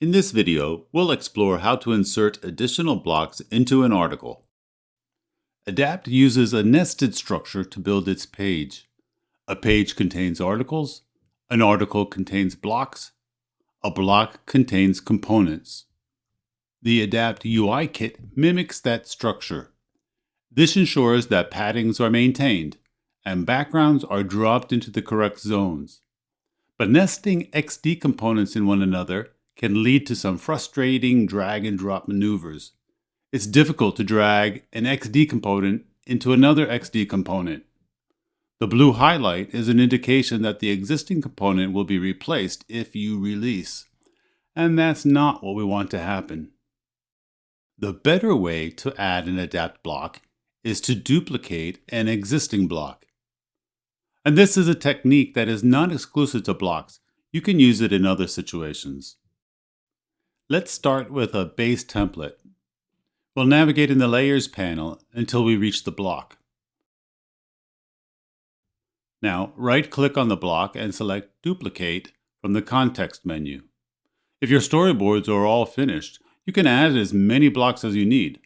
In this video, we'll explore how to insert additional blocks into an article. Adapt uses a nested structure to build its page. A page contains articles, an article contains blocks, a block contains components. The Adapt UI kit mimics that structure. This ensures that paddings are maintained and backgrounds are dropped into the correct zones. But nesting XD components in one another can lead to some frustrating drag and drop maneuvers. It's difficult to drag an XD component into another XD component. The blue highlight is an indication that the existing component will be replaced if you release, and that's not what we want to happen. The better way to add an adapt block is to duplicate an existing block. And this is a technique that is not exclusive to blocks. You can use it in other situations. Let's start with a base template. We'll navigate in the Layers panel until we reach the block. Now, right-click on the block and select Duplicate from the context menu. If your storyboards are all finished, you can add as many blocks as you need.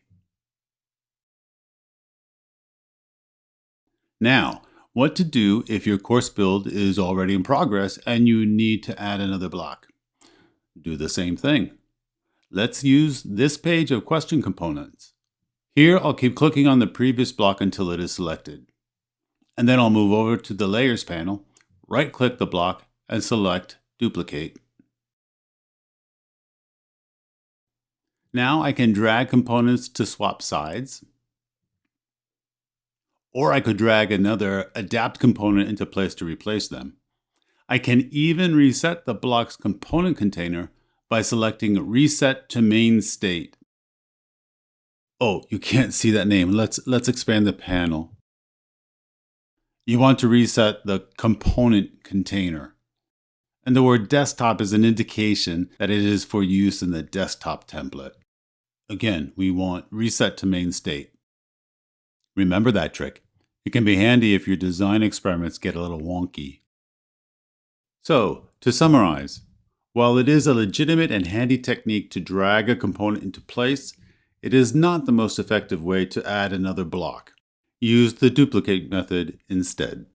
Now, what to do if your course build is already in progress and you need to add another block. Do the same thing. Let's use this page of question components. Here I'll keep clicking on the previous block until it is selected. And then I'll move over to the Layers panel, right-click the block, and select Duplicate. Now I can drag components to swap sides, or I could drag another adapt component into place to replace them. I can even reset the block's component container by selecting Reset to Main State. Oh, you can't see that name. Let's, let's expand the panel. You want to reset the component container. And the word desktop is an indication that it is for use in the desktop template. Again, we want reset to main state. Remember that trick. It can be handy if your design experiments get a little wonky. So, to summarize, while it is a legitimate and handy technique to drag a component into place, it is not the most effective way to add another block. Use the duplicate method instead.